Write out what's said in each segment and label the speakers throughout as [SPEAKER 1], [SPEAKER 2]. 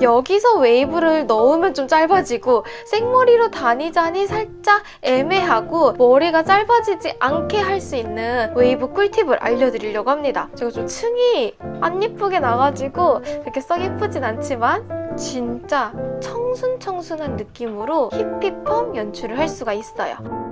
[SPEAKER 1] 여기서 웨이브를 넣으면 좀 짧아지고 생머리로 다니자니 살짝 애매하고 머리가 짧아지지 않게 할 수 있는 웨이브 꿀팁을 알려드리려고 합니다. 제가 좀 층이 안 예쁘게 나가지고 그렇게 썩 예쁘진 않지만 진짜 청순청순한 느낌으로 히피펌 연출을 할 수가 있어요.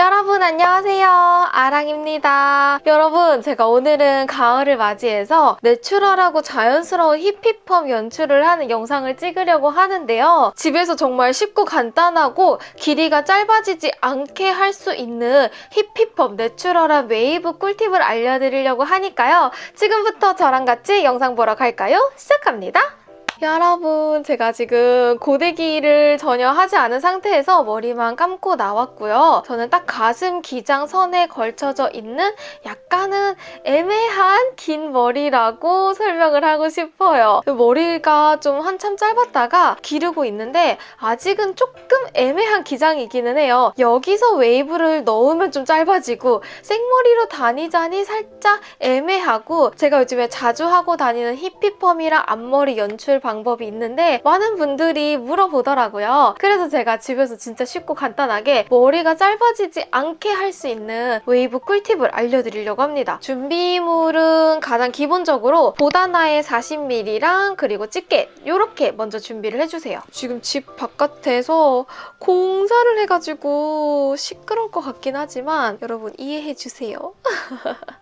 [SPEAKER 1] 여러분 안녕하세요. 아랑입니다. 여러분 제가 오늘은 가을을 맞이해서 내추럴하고 자연스러운 히피펌 연출을 하는 영상을 찍으려고 하는데요. 집에서 정말 쉽고 간단하고 길이가 짧아지지 않게 할 수 있는 히피펌 내추럴한 웨이브 꿀팁을 알려드리려고 하니까요. 지금부터 저랑 같이 영상 보러 갈까요? 시작합니다 여러분 제가 지금 고데기를 전혀 하지 않은 상태에서 머리만 감고 나왔고요. 저는 딱 가슴 기장 선에 걸쳐져 있는 약간은 애매한 긴 머리라고 설명을 하고 싶어요. 머리가 좀 한참 짧았다가 기르고 있는데 아직은 조금 애매한 기장이기는 해요. 여기서 웨이브를 넣으면 좀 짧아지고 생머리로 다니자니 살짝 애매하고 제가 요즘에 자주 하고 다니는 히피펌이랑 앞머리 연출 방법 방법이 있는데 많은 분들이 물어보더라고요. 그래서 제가 집에서 진짜 쉽고 간단하게 머리가 짧아지지 않게 할 수 있는 웨이브 꿀팁을 알려드리려고 합니다. 준비물은 가장 기본적으로 보다나의 40mm랑 그리고 집게 이렇게 먼저 준비를 해주세요. 지금 집 바깥에서 공사를 해가지고 시끄러울 것 같긴 하지만 여러분 이해해주세요.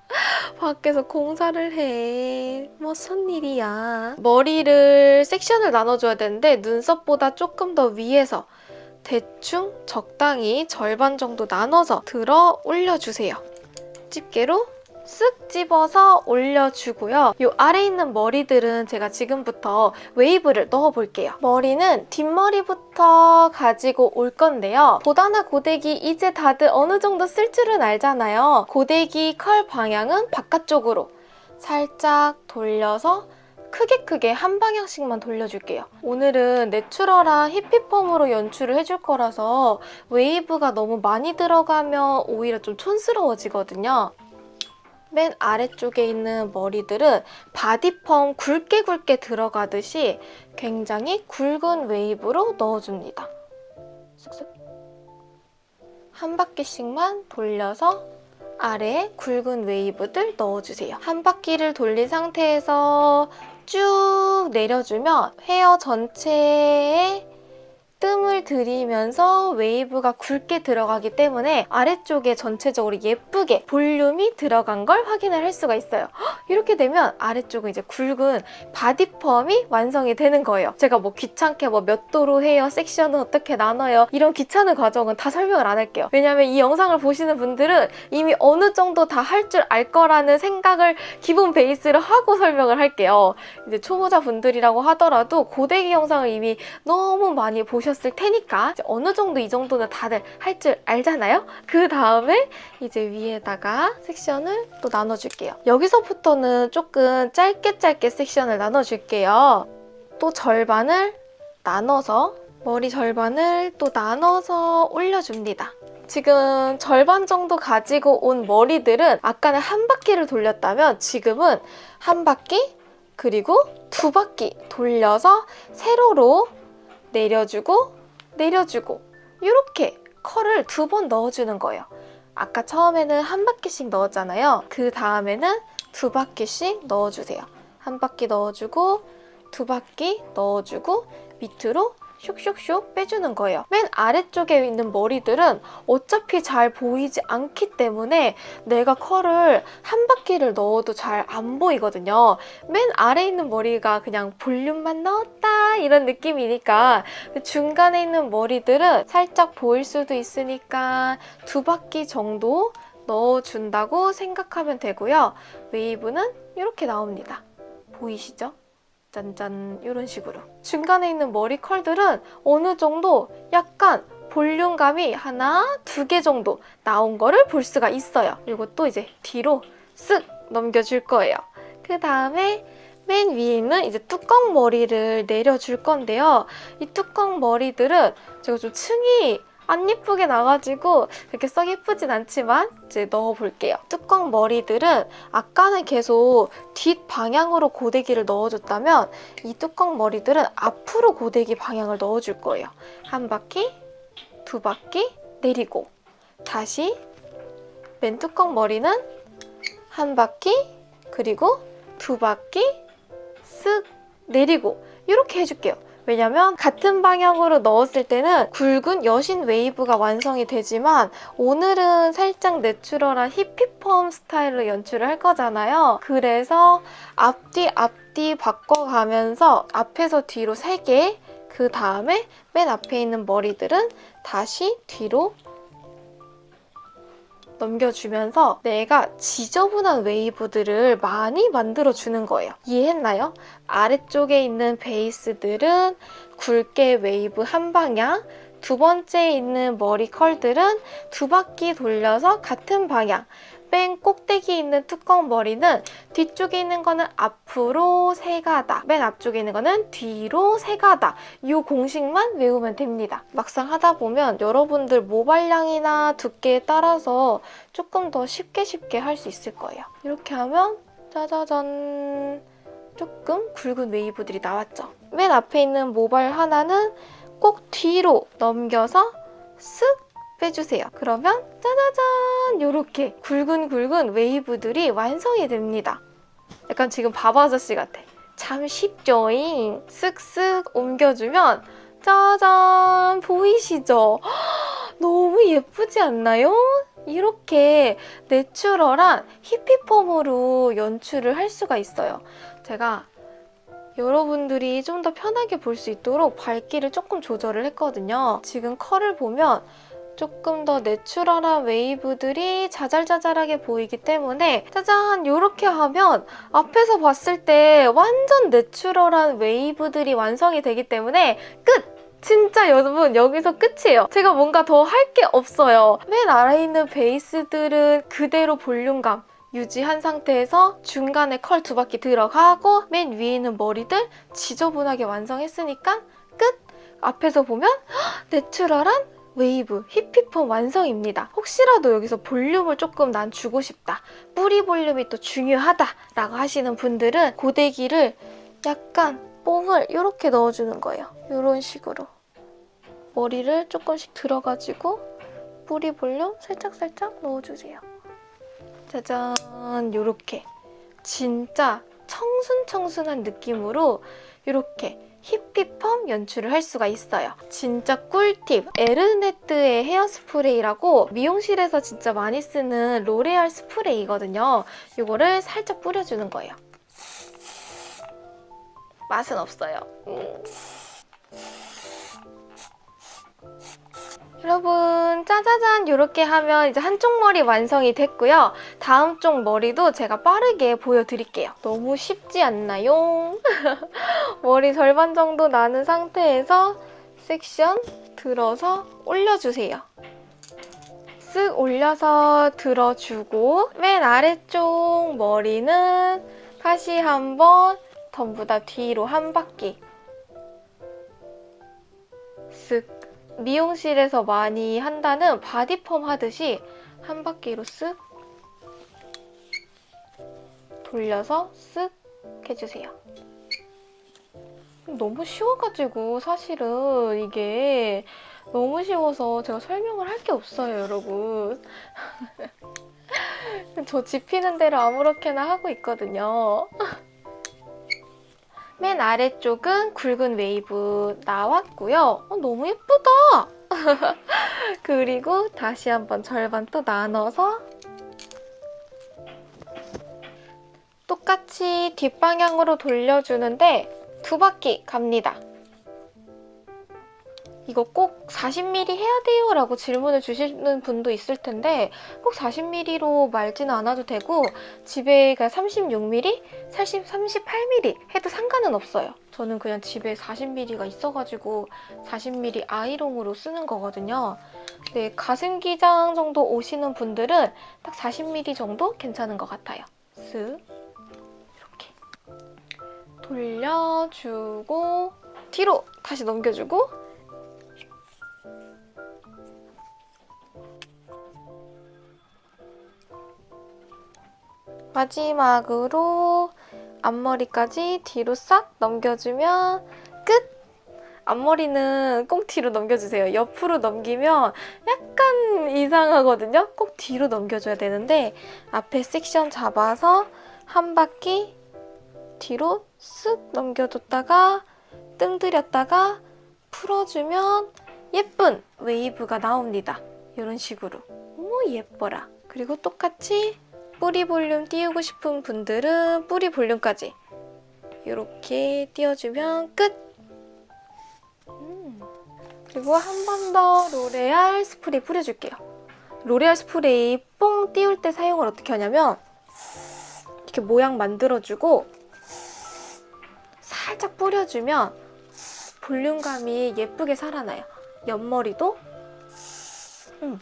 [SPEAKER 1] 밖에서 공사를 해. 무슨 일이야. 머리를 섹션을 나눠줘야 되는데 눈썹보다 조금 더 위에서 대충 적당히 절반 정도 나눠서 들어 올려주세요. 집게로 쓱 집어서 올려주고요. 이 아래 있는 머리들은 제가 지금부터 웨이브를 넣어볼게요. 머리는 뒷머리부터 가지고 올 건데요. 보다나 고데기 이제 다들 어느 정도 쓸 줄은 알잖아요. 고데기 컬 방향은 바깥쪽으로 살짝 돌려서 크게 크게 한 방향씩만 돌려줄게요. 오늘은 내추럴한 히피펌으로 연출을 해줄 거라서 웨이브가 너무 많이 들어가면 오히려 좀 촌스러워지거든요. 맨 아래쪽에 있는 머리들은 바디펌 굵게 굵게 들어가듯이 굉장히 굵은 웨이브로 넣어줍니다. 쓱쓱. 한 바퀴씩만 돌려서 아래에 굵은 웨이브들 넣어주세요. 한 바퀴를 돌린 상태에서 쭉 내려주면 헤어 전체에 뜸을 들이면서 웨이브가 굵게 들어가기 때문에 아래쪽에 전체적으로 예쁘게 볼륨이 들어간 걸 확인을 할 수가 있어요. 이렇게 되면 아래쪽은 이제 굵은 바디펌이 완성이 되는 거예요. 제가 뭐 귀찮게 뭐 몇 도로 해요, 섹션은 어떻게 나눠요 이런 귀찮은 과정은 다 설명을 안 할게요. 왜냐면 이 영상을 보시는 분들은 이미 어느 정도 다 할 줄 알 거라는 생각을 기본 베이스로 하고 설명을 할게요. 이제 초보자분들이라고 하더라도 고데기 영상을 이미 너무 많이 보셨 보셨을 테니까 어느 정도 이 정도는 다들 할 줄 알잖아요? 그 다음에 이제 위에다가 섹션을 또 나눠줄게요. 여기서부터는 조금 짧게 짧게 섹션을 나눠줄게요. 또 절반을 나눠서 머리 절반을 또 나눠서 올려줍니다. 지금 절반 정도 가지고 온 머리들은 아까는 한 바퀴를 돌렸다면 지금은 한 바퀴 그리고 두 바퀴 돌려서 세로로 내려주고 내려주고 이렇게 컬을 두 번 넣어주는 거예요. 아까 처음에는 한 바퀴씩 넣었잖아요. 그 다음에는 두 바퀴씩 넣어주세요. 한 바퀴 넣어주고 두 바퀴 넣어주고 밑으로 슉슉슉 빼주는 거예요. 맨 아래쪽에 있는 머리들은 어차피 잘 보이지 않기 때문에 내가 컬을 한 바퀴를 넣어도 잘 안 보이거든요. 맨 아래 있는 머리가 그냥 볼륨만 넣었다 이런 느낌이니까 중간에 있는 머리들은 살짝 보일 수도 있으니까 두 바퀴 정도 넣어준다고 생각하면 되고요. 웨이브는 이렇게 나옵니다. 보이시죠? 짠짠 이런 식으로 중간에 있는 머리 컬들은 어느 정도 약간 볼륨감이 하나, 두 개 정도 나온 거를 볼 수가 있어요. 그리고 또 이제 뒤로 쓱 넘겨줄 거예요. 그 다음에 맨 위에 있는 이제 뚜껑 머리를 내려줄 건데요. 이 뚜껑 머리들은 제가 좀 층이 안 예쁘게 나가지고 그렇게 썩 예쁘진 않지만 이제 넣어볼게요. 뚜껑 머리들은 아까는 계속 뒷 방향으로 고데기를 넣어줬다면 이 뚜껑 머리들은 앞으로 고데기 방향을 넣어줄 거예요. 한 바퀴, 두 바퀴 내리고 다시 맨 뚜껑 머리는 한 바퀴 그리고 두 바퀴 쓱 내리고 이렇게 해줄게요. 왜냐면 같은 방향으로 넣었을 때는 굵은 여신 웨이브가 완성이 되지만 오늘은 살짝 내추럴한 히피펌 스타일로 연출을 할 거잖아요. 그래서 앞뒤 앞뒤 바꿔가면서 앞에서 뒤로 3개 그 다음에 맨 앞에 있는 머리들은 다시 뒤로 넘겨주면서 내가 지저분한 웨이브들을 많이 만들어주는 거예요. 이해했나요? 아래쪽에 있는 베이스들은 굵게 웨이브 한 방향, 두 번째에 있는 머리 컬들은 두 바퀴 돌려서 같은 방향, 맨 꼭대기 있는 뚜껑 머리는 뒤쪽에 있는 거는 앞으로 세 가닥, 맨 앞쪽에 있는 거는 뒤로 세 가닥 이 공식만 외우면 됩니다. 막상 하다 보면 여러분들 모발량이나 두께에 따라서 조금 더 쉽게 쉽게 할 수 있을 거예요. 이렇게 하면 짜자잔 조금 굵은 웨이브들이 나왔죠. 맨 앞에 있는 모발 하나는 꼭 뒤로 넘겨서 쓱 빼주세요. 그러면 짜자잔 이렇게 굵은 굵은 웨이브들이 완성이 됩니다. 약간 지금 바보 아저씨 같아. 참 쉽죠잉. 쓱쓱 옮겨주면 짜잔 보이시죠? 너무 예쁘지 않나요? 이렇게 내추럴한 히피펌으로 연출을 할 수가 있어요. 제가 여러분들이 좀 더 편하게 볼 수 있도록 밝기를 조금 조절을 했거든요. 지금 컬을 보면 조금 더 내추럴한 웨이브들이 자잘자잘하게 보이기 때문에 짜잔 이렇게 하면 앞에서 봤을 때 완전 내추럴한 웨이브들이 완성이 되기 때문에 끝! 진짜 여러분 여기서 끝이에요. 제가 뭔가 더 할 게 없어요. 맨 아래에 있는 베이스들은 그대로 볼륨감 유지한 상태에서 중간에 컬 두 바퀴 들어가고 맨 위에 있는 머리들 지저분하게 완성했으니까 끝! 앞에서 보면 내추럴한 웨이브, 히피펌 완성입니다. 혹시라도 여기서 볼륨을 조금 난 주고 싶다. 뿌리 볼륨이 또 중요하다 라고 하시는 분들은 고데기를 약간 뽕을 이렇게 넣어주는 거예요. 이런 식으로. 머리를 조금씩 들어가지고 뿌리 볼륨 살짝살짝 넣어주세요. 짜잔 이렇게 진짜 청순청순한 느낌으로 이렇게 히피펌 연출을 할 수가 있어요. 진짜 꿀팁! 에르네트의 헤어 스프레이라고 미용실에서 진짜 많이 쓰는 로레알 스프레이거든요. 이거를 살짝 뿌려주는 거예요. 맛은 없어요. 음. 여러분 짜자잔 이렇게 하면 이제 한쪽 머리 완성이 됐고요. 다음 쪽 머리도 제가 빠르게 보여드릴게요. 너무 쉽지 않나요? 머리 절반 정도 나눈 상태에서 섹션 들어서 올려주세요. 쓱 올려서 들어주고 맨 아래쪽 머리는 다시 한번 전부 다 뒤로 한 바퀴 쓱 미용실에서 많이 한다는 바디펌 하듯이 한 바퀴로 쓱 돌려서 쓱 해주세요. 너무 쉬워가지고 사실은 이게 너무 쉬워서 제가 설명을 할 게 없어요, 여러분. 저 집히는 대로 아무렇게나 하고 있거든요. 맨 아래쪽은 굵은 웨이브 나왔고요. 어, 너무 예쁘다! 그리고 다시 한번 절반 또 나눠서 똑같이 뒷방향으로 돌려주는데 두 바퀴 갑니다. 이거 꼭 40mm 해야 돼요? 라고 질문을 주시는 분도 있을 텐데 꼭 40mm로 말지는 않아도 되고 집에 36mm, 30, 38mm 해도 상관은 없어요. 저는 그냥 집에 40mm가 있어가지고 40mm 아이롱으로 쓰는 거거든요. 네, 가슴 기장 정도 오시는 분들은 딱 40mm 정도 괜찮은 것 같아요. 쓱 이렇게 돌려주고 뒤로 다시 넘겨주고 마지막으로 앞머리까지 뒤로 싹 넘겨주면 끝! 앞머리는 꼭 뒤로 넘겨주세요. 옆으로 넘기면 약간 이상하거든요? 꼭 뒤로 넘겨줘야 되는데 앞에 섹션 잡아서 한 바퀴 뒤로 쓱 넘겨줬다가 뜸 들였다가 풀어주면 예쁜 웨이브가 나옵니다. 이런 식으로. 어머 예뻐라. 그리고 똑같이 뿌리 볼륨 띄우고 싶은 분들은 뿌리 볼륨까지 이렇게 띄워주면 끝! 음. 그리고 한 번 더 로레알 스프레이 뿌려줄게요. 로레알 스프레이 뽕 띄울 때 사용을 어떻게 하냐면 이렇게 모양 만들어주고 살짝 뿌려주면 볼륨감이 예쁘게 살아나요. 옆머리도 음.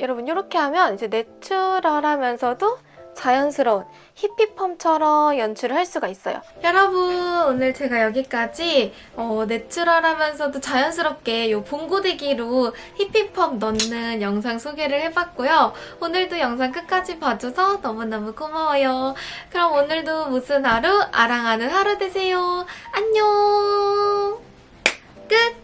[SPEAKER 1] 여러분 이렇게 하면 이제 내추럴하면서도 자연스러운 히피펌처럼 연출을 할 수가 있어요. 여러분 오늘 제가 여기까지 어, 내추럴하면서도 자연스럽게 이 봉고데기로 히피펌 넣는 영상 소개를 해봤고요. 오늘도 영상 끝까지 봐줘서 너무너무 고마워요. 그럼 오늘도 무슨 하루? 아랑하는 하루 되세요. 안녕! 끝!